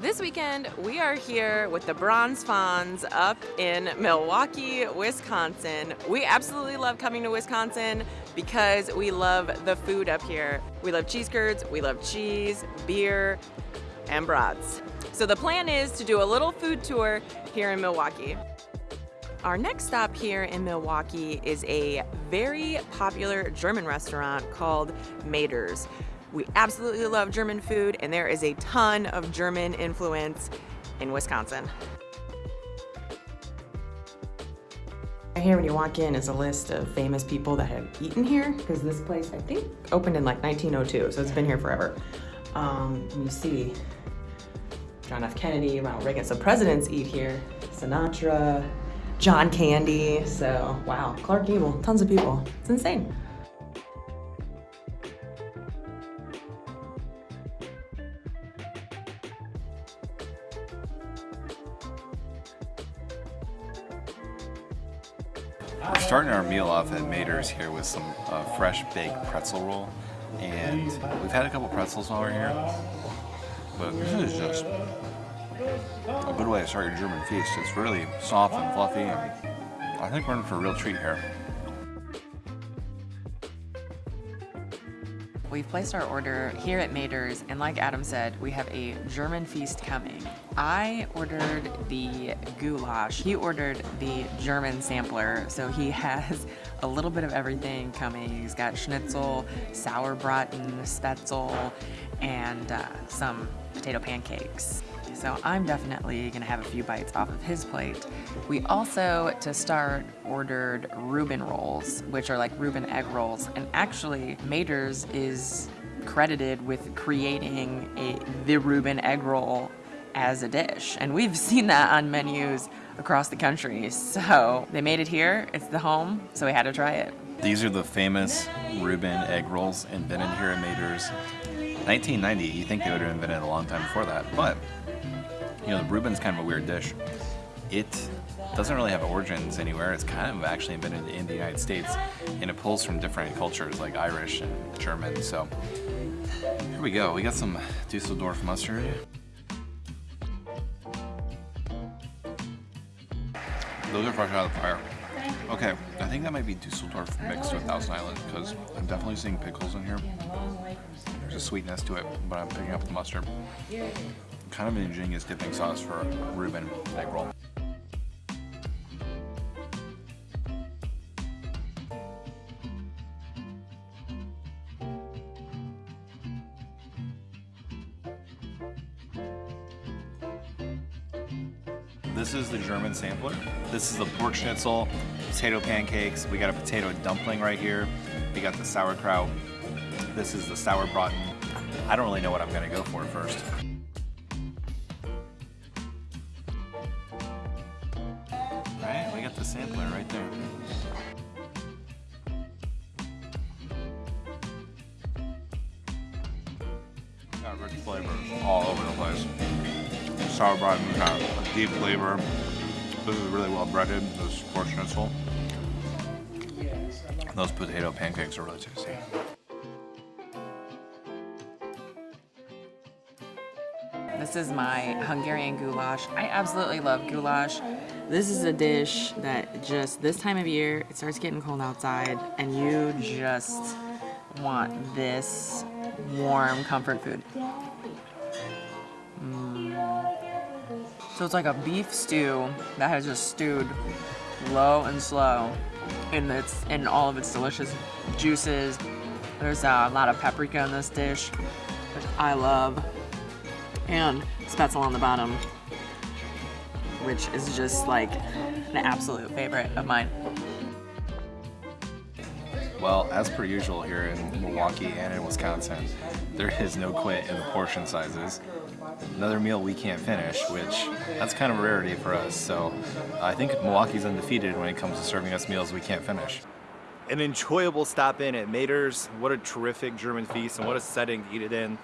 This weekend, we are here with the Bronze Fonz up in Milwaukee, Wisconsin. We absolutely love coming to Wisconsin because we love the food up here. We love cheese curds, we love cheese, beer, and brats. So the plan is to do a little food tour here in Milwaukee. Our next stop here in Milwaukee is a very popular German restaurant called Mader's. We absolutely love German food and there is a ton of German influence in Wisconsin. Here when you walk in is a list of famous people that have eaten here because this place I think opened in like 1902 so it's been here forever. Um, you see John F. Kennedy, Ronald Reagan, so presidents eat here. Sinatra, John Candy, so wow, Clark Gable, tons of people. It's insane. Here with some uh, fresh baked pretzel roll. And we've had a couple pretzels while we're here, but this is just a good way to start your German feast. It's really soft and fluffy, and I think we're in for a real treat here. We've placed our order here at Mader's, and like Adam said, we have a German feast coming. I ordered the goulash. He ordered the German sampler, so he has a little bit of everything coming. He's got schnitzel, sauerbraten, spätzle, and uh, some potato pancakes so I'm definitely gonna have a few bites off of his plate. We also, to start, ordered Reuben rolls, which are like Reuben egg rolls, and actually Mader's is credited with creating a the Reuben egg roll as a dish, and we've seen that on menus across the country. So they made it here, it's the home, so we had to try it. These are the famous Reuben egg rolls invented here at Mader's. 1990, you think they would have invented a long time before that, but you know, the Reuben's kind of a weird dish. It doesn't really have origins anywhere. It's kind of actually invented in the United States, and it pulls from different cultures like Irish and German. So here we go. We got some Dusseldorf mustard. Those are fresh out of the fire. Okay, I think that might be Dusseldorf mixed with Thousand Island because I'm definitely seeing pickles in here. There's a sweetness to it, but I'm picking up the mustard kind of an ingenious dipping sauce for a Reuben egg roll. Sampler. This is the pork schnitzel, potato pancakes. We got a potato dumpling right here. We got the sauerkraut. This is the sauerbraten. I don't really know what I'm gonna go for first. Right, we got the sampler right there. Got rich flavors all over the place. Sauerbraten got a deep flavor. This is really well breaded, this pork schnitzel. Those potato pancakes are really tasty. This is my Hungarian goulash. I absolutely love goulash. This is a dish that just this time of year, it starts getting cold outside and you just want this warm comfort food. So it's like a beef stew that has just stewed low and slow in its in all of its delicious juices. There's a lot of paprika in this dish, which I love and spätzle on the bottom, which is just like an absolute favorite of mine. Well, as per usual here in Milwaukee and in Wisconsin, there is no quit in the portion sizes. Another meal we can't finish, which that's kind of a rarity for us. So I think Milwaukee's undefeated when it comes to serving us meals we can't finish. An enjoyable stop in at Mader's. What a terrific German feast and what a setting to eat it in.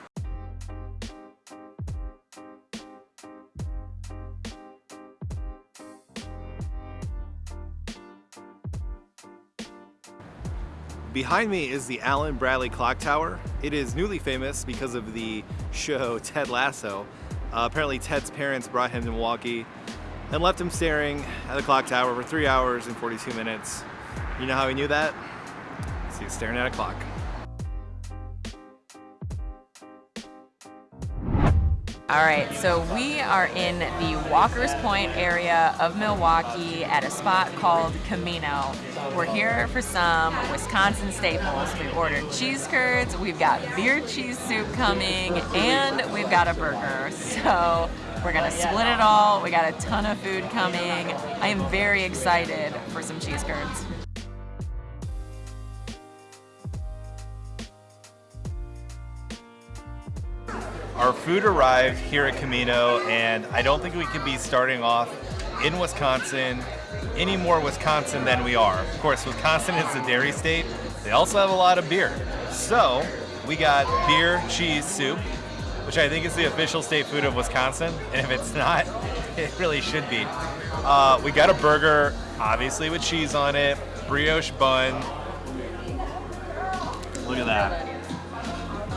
Behind me is the Allen Bradley Clock Tower. It is newly famous because of the show Ted Lasso, Uh, apparently Ted's parents brought him to Milwaukee and left him staring at the clock tower for three hours and 42 minutes. You know how he knew that? Because he was staring at a clock. All right, so we are in the Walker's Point area of Milwaukee at a spot called Camino. We're here for some Wisconsin staples. We ordered cheese curds, we've got beer cheese soup coming, and we've got a burger. So we're gonna split it all. We got a ton of food coming. I am very excited for some cheese curds. Our food arrived here at Camino, and I don't think we could be starting off in Wisconsin any more Wisconsin than we are. Of course, Wisconsin is a dairy state. They also have a lot of beer. So we got beer cheese soup, which I think is the official state food of Wisconsin. And if it's not, it really should be. Uh, we got a burger, obviously with cheese on it, brioche bun. Look at that.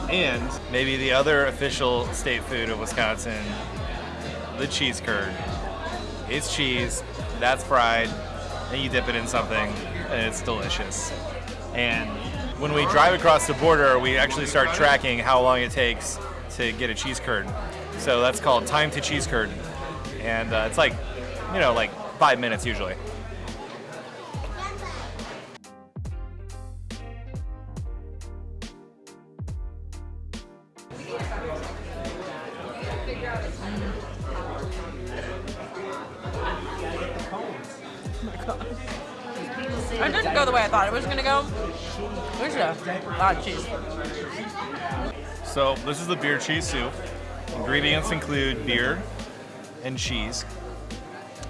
And maybe the other official state food of Wisconsin, the cheese curd. It's cheese, that's fried, and you dip it in something, and it's delicious. And when we drive across the border, we actually start tracking how long it takes to get a cheese curd. So that's called time to cheese curd. And uh, it's like, you know, like five minutes usually. Lot of cheese. So this is the beer cheese soup. Ingredients include beer and cheese,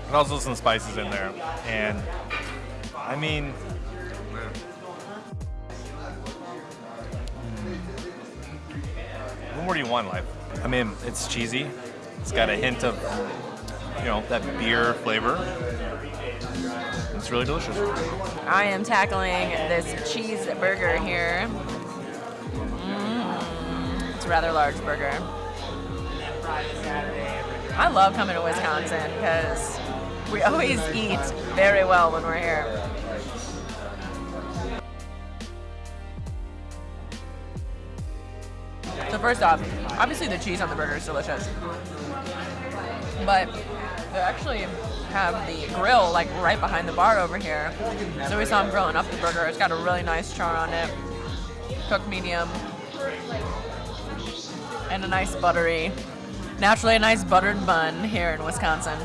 and also some spices in there. And I mean, what more do you want in life? I mean, it's cheesy. It's got a hint of, you know, that beer flavor. It's really delicious. I am tackling this cheese burger here. Mm, it's a rather large burger. I love coming to Wisconsin because we always eat very well when we're here. So first off, obviously the cheese on the burger is delicious. But they actually have the grill like right behind the bar over here. So we saw them grilling up the burger. It's got a really nice char on it, cooked medium, and a nice buttery, naturally a nice buttered bun here in Wisconsin.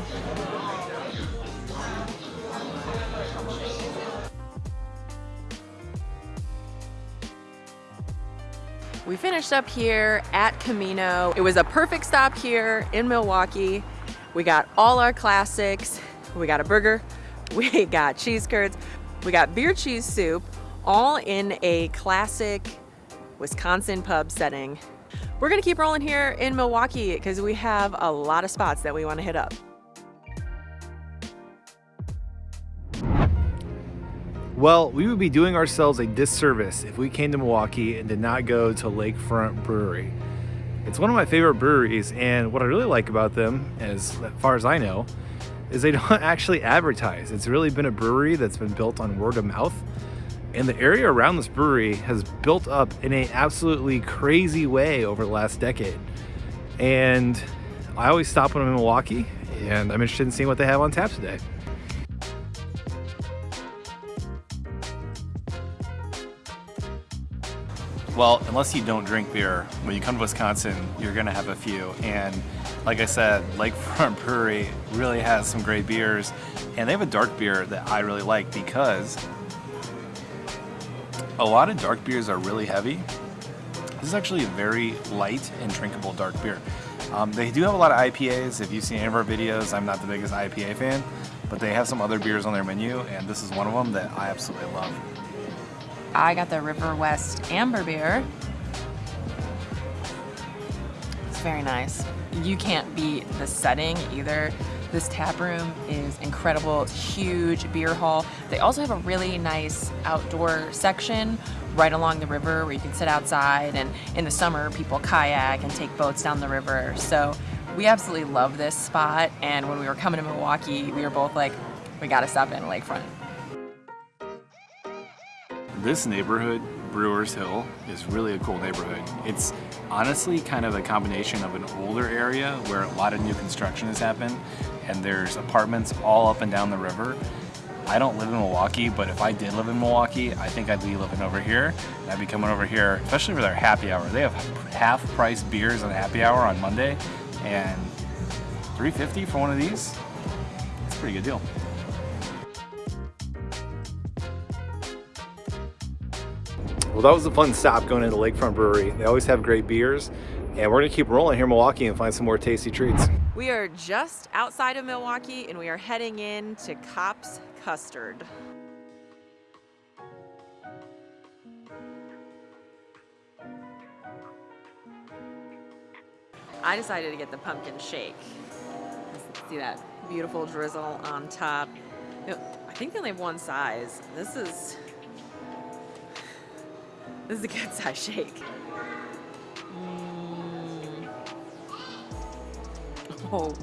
We finished up here at Camino. It was a perfect stop here in Milwaukee. We got all our classics. We got a burger, we got cheese curds, we got beer cheese soup, all in a classic Wisconsin pub setting. We're gonna keep rolling here in Milwaukee because we have a lot of spots that we wanna hit up. Well, we would be doing ourselves a disservice if we came to Milwaukee and did not go to Lakefront Brewery. It's one of my favorite breweries, and what I really like about them, as far as I know, is they don't actually advertise. It's really been a brewery that's been built on word of mouth, and the area around this brewery has built up in a absolutely crazy way over the last decade. And I always stop when I'm in Milwaukee, and I'm interested in seeing what they have on tap today. Well, unless you don't drink beer, when you come to Wisconsin, you're gonna have a few. And like I said, Lakefront Brewery really has some great beers. And they have a dark beer that I really like because a lot of dark beers are really heavy. This is actually a very light and drinkable dark beer. Um, they do have a lot of IPAs. If you've seen any of our videos, I'm not the biggest IPA fan, but they have some other beers on their menu, and this is one of them that I absolutely love. I got the River West Amber Beer. It's very nice. You can't beat the setting either. This tap room is incredible. Huge beer hall. They also have a really nice outdoor section right along the river where you can sit outside and in the summer people kayak and take boats down the river. So We absolutely love this spot, and when we were coming to Milwaukee, we were both like, we gotta stop in Lakefront. This neighborhood, Brewers Hill, is really a cool neighborhood. It's honestly kind of a combination of an older area where a lot of new construction has happened, and there's apartments all up and down the river. I don't live in Milwaukee, but if I did live in Milwaukee, I think I'd be living over here. And I'd be coming over here, especially for their happy hour. They have half price beers on happy hour on Monday, and 350 for one of these. It's a pretty good deal. Well, that was a fun stop going into Lakefront Brewery. They always have great beers, and we're gonna keep rolling here in Milwaukee and find some more tasty treats. We are just outside of Milwaukee, and we are heading in to Kopp's Custard. I decided to get the pumpkin shake. See that beautiful drizzle on top. I think they only have one size. This is this is a good size shake. Mm. Oh,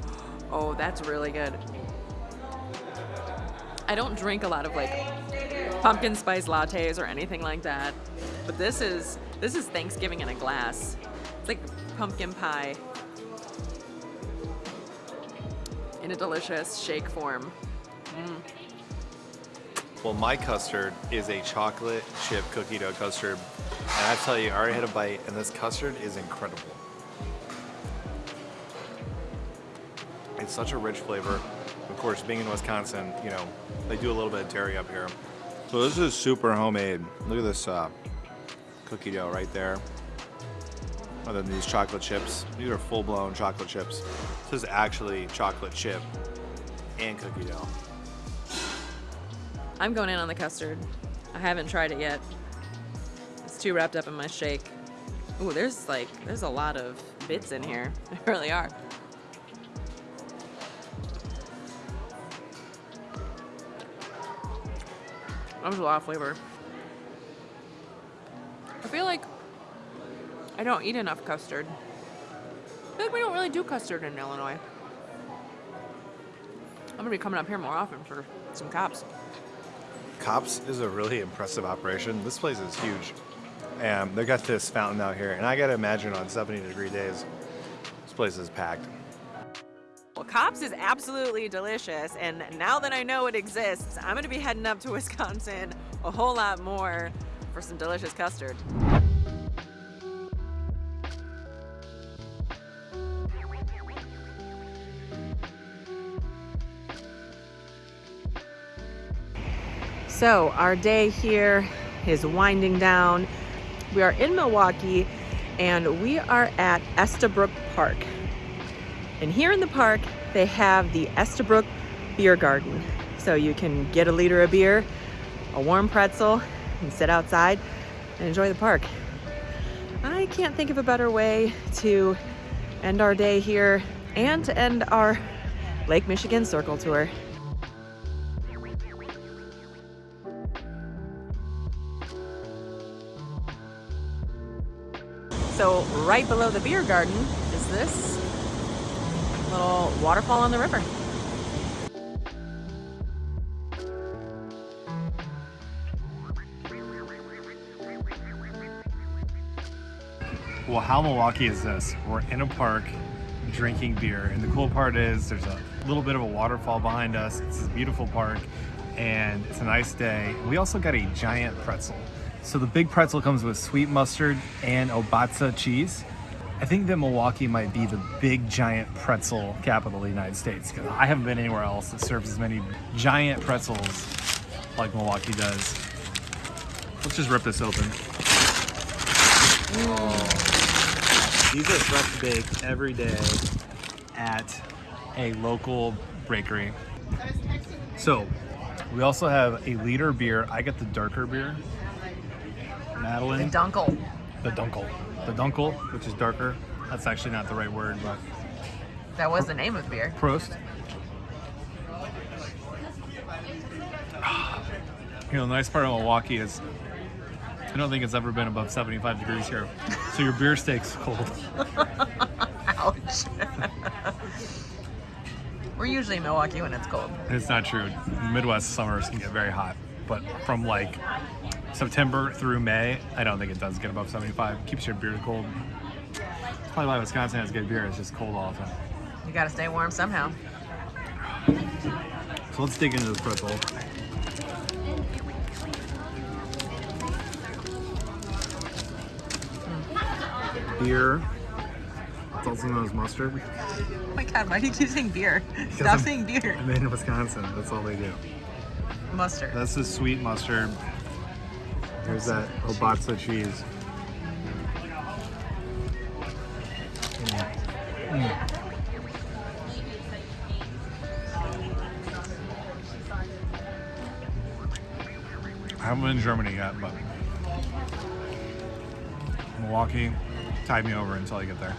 oh, that's really good. I don't drink a lot of like pumpkin spice lattes or anything like that, but this is this is Thanksgiving in a glass. It's like pumpkin pie in a delicious shake form. Well, my custard is a chocolate chip cookie dough custard. And I tell you, I already had a bite, and this custard is incredible. It's such a rich flavor. Of course, being in Wisconsin, you know, they do a little bit of dairy up here. So this is super homemade. Look at this uh, cookie dough right there. And then these chocolate chips. These are full-blown chocolate chips. This is actually chocolate chip and cookie dough. I'm going in on the custard. I haven't tried it yet. It's too wrapped up in my shake. Ooh, there's like, there's a lot of bits in here. There really are. That was a lot of flavor. I feel like I don't eat enough custard. I feel like we don't really do custard in Illinois. I'm gonna be coming up here more often for some Kopp's. Kopp's is a really impressive operation. This place is huge. And they got this fountain out here, and I gotta imagine on 70 degree days, this place is packed. Well, Kopp's is absolutely delicious, and now that I know it exists, I'm gonna be heading up to Wisconsin a whole lot more for some delicious custard. So, our day here is winding down. We are in Milwaukee and we are at Estabrook Park. And here in the park, they have the Estabrook Beer Garden. So you can get a liter of beer, a warm pretzel, and sit outside and enjoy the park. I can't think of a better way to end our day here and to end our Lake Michigan Circle Tour. So right below the beer garden is this little waterfall on the river. Well, how Milwaukee is this? We're in a park drinking beer, and the cool part is there's a little bit of a waterfall behind us. It's this beautiful park, and it's a nice day. We also got a giant pretzel. So the big pretzel comes with sweet mustard and Obatzda cheese. I think that Milwaukee might be the big giant pretzel capital of the United States because I haven't been anywhere else that serves as many giant pretzels like Milwaukee does. Let's just rip this open. These are fresh baked every day at a local bakery. So we also have a liter beer. I get the darker beer. Madeline. Dunkel. The Dunkel. The Dunkel, which is darker. That's actually not the right word, but That was the name of the beer. Prost. You know, the nice part of Milwaukee is I don't think it's ever been above 75 degrees here. So your beer stays cold. Ouch. especially in Milwaukee when it's cold. It's not true. Midwest summers can get very hot, but from like September through May, I don't think it does get above 75. Keeps your beer cold. That's probably why Wisconsin has good beer. It's just cold all the time. You gotta stay warm somehow. So let's dig into this pretzel. Beer. It's also known as mustard. Oh my god, why do you keep saying beer? Stop I'm- saying beer. I'm in Wisconsin. That's all they do. Mustard. That's the sweet mustard. Here's that Obatzda cheese. Mm. I haven't been in Germany yet, but Milwaukee tied me over until I get there.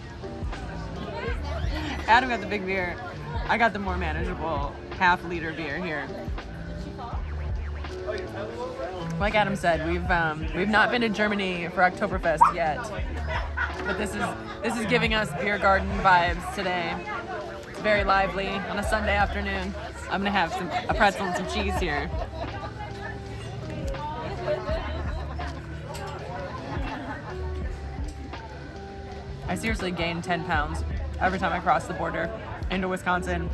Adam got the big beer. I got the more manageable half liter beer here. Like Adam said, we've um, we've not been to Germany for Oktoberfest yet, but this is this is giving us beer garden vibes today. It's very lively on a Sunday afternoon. I'm gonna have some a pretzel and some cheese here. I seriously gained 10 pounds every time I cross the border into Wisconsin.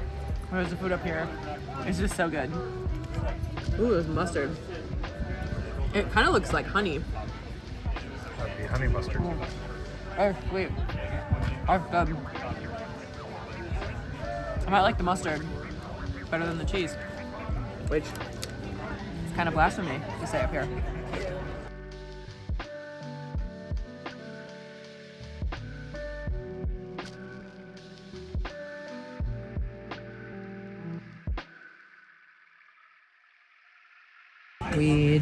There's the food up here. It's just so good. Ooh, there's mustard. It kind of looks like honey. That'd be honey mustard. Oh, sweet. Oh, good. I might like the mustard better than the cheese, which is kind of blasphemy to say up here.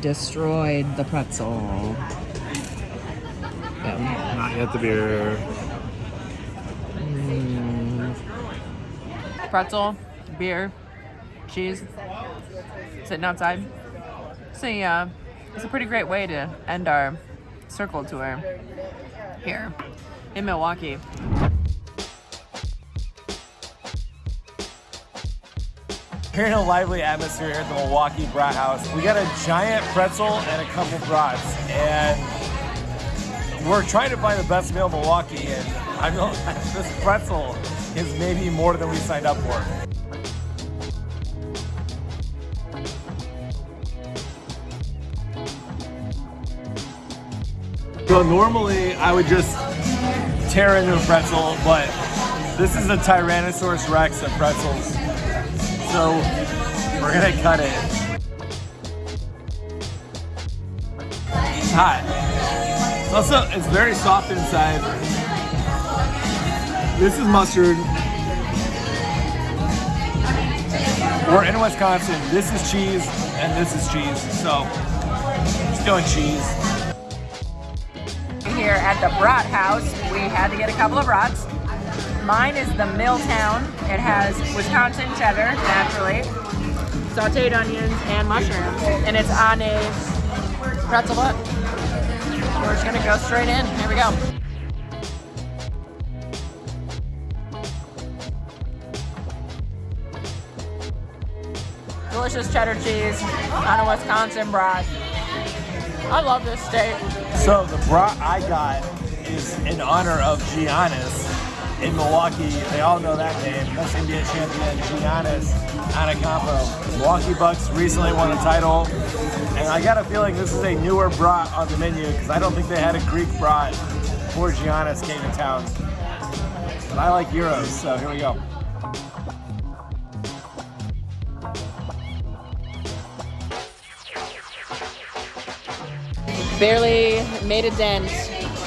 Destroyed the pretzel. Yeah. Not yet the beer. pretzel, beer, cheese, sitting outside. A, uh, it's a pretty great way to end our circle tour here in Milwaukee. We're in a lively atmosphere here at the Milwaukee Brat House. We got a giant pretzel and a couple brats, and we're trying to find the best meal in Milwaukee. And I know this pretzel is maybe more than we signed up for. So normally I would just tear into a pretzel, but this is a Tyrannosaurus Rex of pretzels. So we're gonna cut it. It's hot. It's also, it's very soft inside. This is mustard. We're in Wisconsin. This is cheese, and this is cheese. So, just going cheese. Here at the Brat House, we had to get a couple of brats. Mine is the Milltown. It has Wisconsin cheddar, naturally, sauteed onions, and mushrooms. And it's on a pretzel bun. We're just gonna go straight in. Here we go. Delicious cheddar cheese on a Wisconsin brat. I love this steak. So the brat I got is in honor of Giannis in Milwaukee. They all know that name. That's NBA champion Giannis Antetokounmpo. Milwaukee Bucks recently won a title, and I got a feeling this is a newer brat on the menu because I don't think they had a Greek brat before Giannis came to town. But I like gyros, so here we go. barely made a dent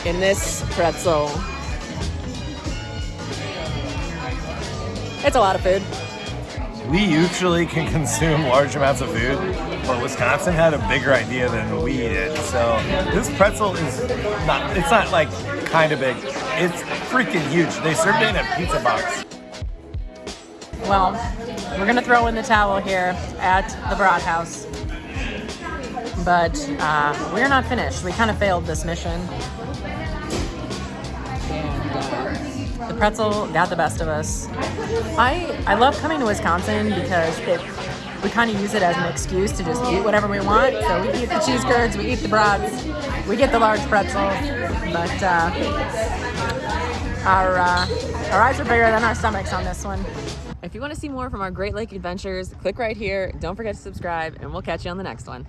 in this pretzel. It's a lot of food. We usually can consume large amounts of food, but Wisconsin had a bigger idea than we did. So this pretzel is not, it's not like kind of big. It's freaking huge. They served it in a pizza box. Well, we're gonna throw in the towel here at the Brat House. But uh, we're not finished. We kind of failed this mission. The pretzel got the best of us. I I love coming to Wisconsin because it, we kind of use it as an excuse to just eat whatever we want. So we eat the cheese curds, we eat the brats, we get the large pretzel, but uh, our uh, our eyes are bigger than our stomachs on this one. If you want to see more from our Great Lake adventures, click right here. Don't forget to subscribe, and we'll catch you on the next one.